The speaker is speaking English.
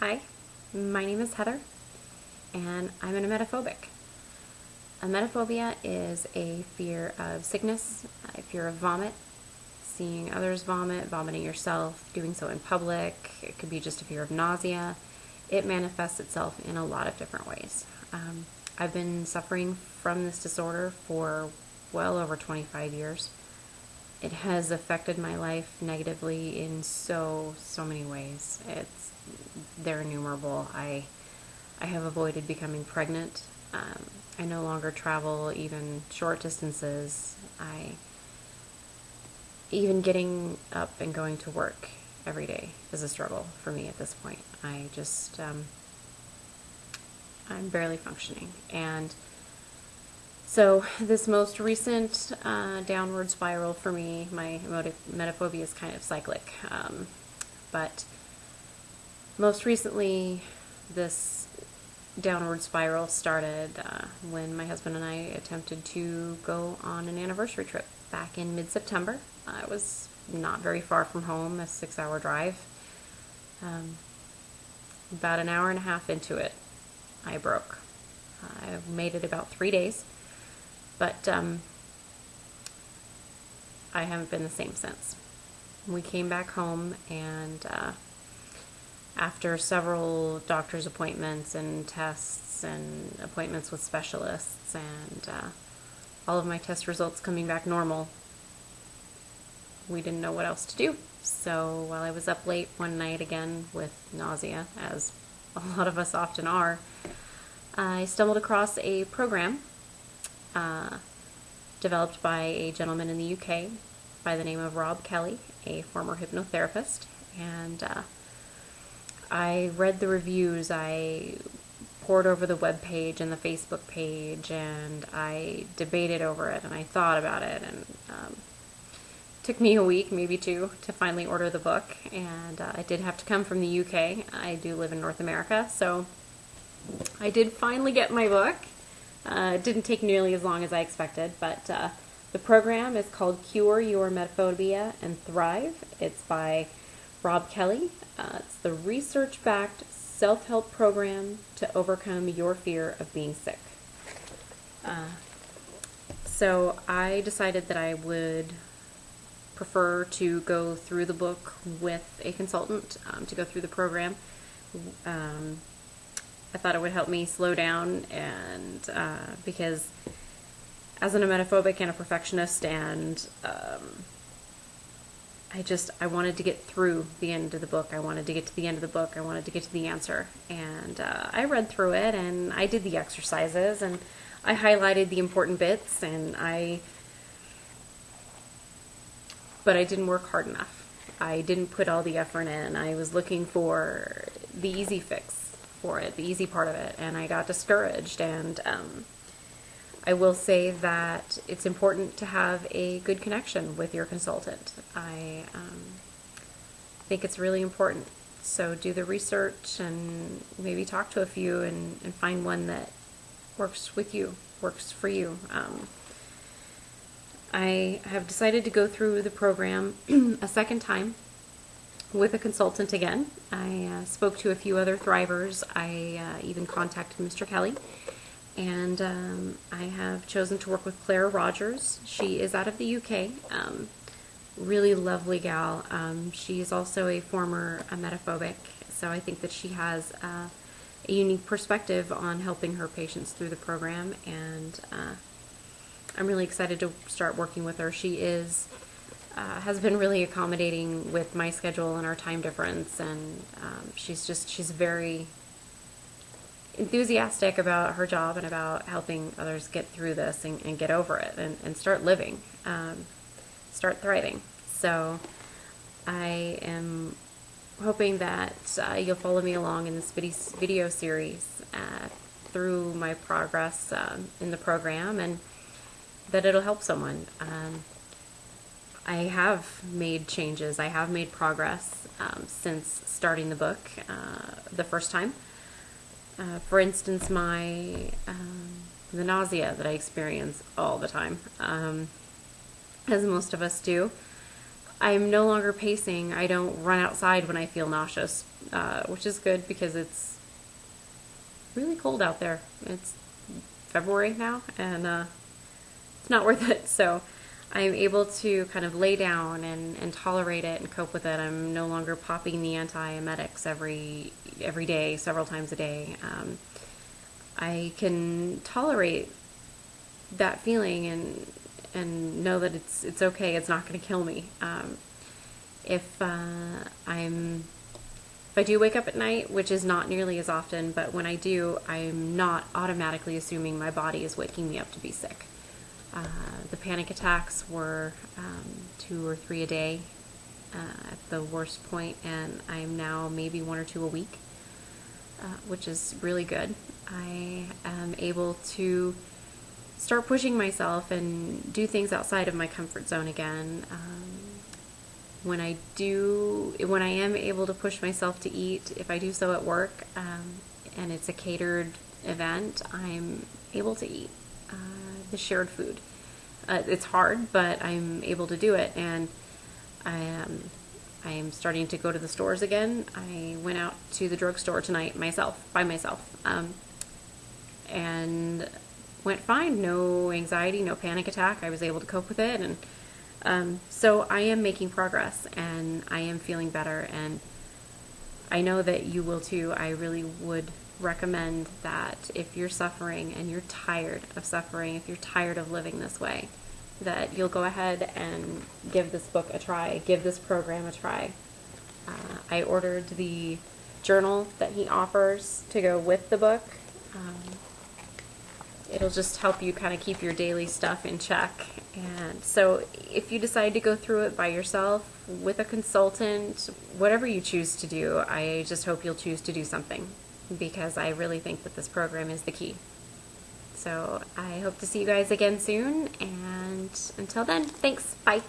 Hi, my name is Heather, and I'm an emetophobic. Emetophobia is a fear of sickness, a fear of vomit, seeing others vomit, vomiting yourself, doing so in public. It could be just a fear of nausea. It manifests itself in a lot of different ways. Um, I've been suffering from this disorder for well over 25 years. It has affected my life negatively in so, so many ways. It's, they're innumerable. I, I have avoided becoming pregnant. Um, I no longer travel even short distances. I, even getting up and going to work every day is a struggle for me at this point. I just, um, I'm barely functioning. And so this most recent uh, downward spiral for me, my emetophobia is kind of cyclic. Um, but most recently, this downward spiral started uh, when my husband and I attempted to go on an anniversary trip back in mid-September. Uh, it was not very far from home, a six-hour drive. Um, about an hour and a half into it, I broke. I made it about three days, but um, I haven't been the same since. We came back home and uh, after several doctor's appointments and tests and appointments with specialists and uh, all of my test results coming back normal, we didn't know what else to do. So while I was up late one night again with nausea, as a lot of us often are, I stumbled across a program uh, developed by a gentleman in the UK by the name of Rob Kelly, a former hypnotherapist. And uh, I read the reviews, I pored over the web page and the Facebook page, and I debated over it, and I thought about it, and um, took me a week, maybe two, to finally order the book. And uh, it did have to come from the UK. I do live in North America, so I did finally get my book. Uh, it didn't take nearly as long as I expected, but uh, the program is called Cure Your Emetophobia and Thrive. It's by Rob Kelly. Uh, it's the research-backed self-help program to overcome your fear of being sick. Uh, so I decided that I would prefer to go through the book with a consultant um, to go through the program. Um, I thought it would help me slow down and uh, because as an emetophobic and a perfectionist and um, I just I wanted to get through the end of the book. I wanted to get to the end of the book. I wanted to get to the answer. And uh, I read through it and I did the exercises and I highlighted the important bits and I but I didn't work hard enough. I didn't put all the effort in. I was looking for the easy fix for it, the easy part of it, and I got discouraged. And um, I will say that it's important to have a good connection with your consultant. I um, think it's really important. So do the research and maybe talk to a few and, and find one that works with you, works for you. Um, I have decided to go through the program a second time with a consultant again. I uh, spoke to a few other thrivers. I uh, even contacted Mr. Kelly. And um, I have chosen to work with Claire Rogers. She is out of the UK. Um, really lovely gal. Um, she is also a former emetophobic, so I think that she has uh, a unique perspective on helping her patients through the program. And uh, I'm really excited to start working with her. She is uh, has been really accommodating with my schedule and our time difference, and um, she's just she's very enthusiastic about her job and about helping others get through this and, and get over it and, and start living, um, start thriving. So I am hoping that uh, you'll follow me along in this video series uh, through my progress um, in the program and that it'll help someone. Um, I have made changes. I have made progress um, since starting the book uh, the first time. Uh, for instance, my um, the nausea that I experience all the time, um, as most of us do. I'm no longer pacing. I don't run outside when I feel nauseous, uh, which is good because it's really cold out there. It's February now, and uh, it's not worth it. So I'm able to kind of lay down and, and tolerate it and cope with it. I'm no longer popping the antiemetics every every day, several times a day. Um, I can tolerate that feeling and and know that it's it's okay. It's not going to kill me. Um, if uh, I'm if I do wake up at night, which is not nearly as often, but when I do, I'm not automatically assuming my body is waking me up to be sick. Uh, the panic attacks were um, two or three a day uh, at the worst point, and I'm now maybe one or two a week, uh, which is really good. I am able to start pushing myself and do things outside of my comfort zone again. Um, when I do, when I am able to push myself to eat, if I do so at work um, and it's a catered event, I'm able to eat the shared food. Uh, it's hard, but I'm able to do it, and I am. I am starting to go to the stores again. I went out to the drugstore tonight myself, by myself, um, and went fine. No anxiety, no panic attack. I was able to cope with it, and um, so I am making progress, and I am feeling better, and I know that you will too. I really would recommend that if you're suffering and you're tired of suffering, if you're tired of living this way, that you'll go ahead and give this book a try, give this program a try. Uh, I ordered the journal that he offers to go with the book. Um, it'll just help you kind of keep your daily stuff in check. And so if you decide to go through it by yourself, with a consultant, whatever you choose to do, I just hope you'll choose to do something because I really think that this program is the key. So I hope to see you guys again soon, and until then, thanks. Bye.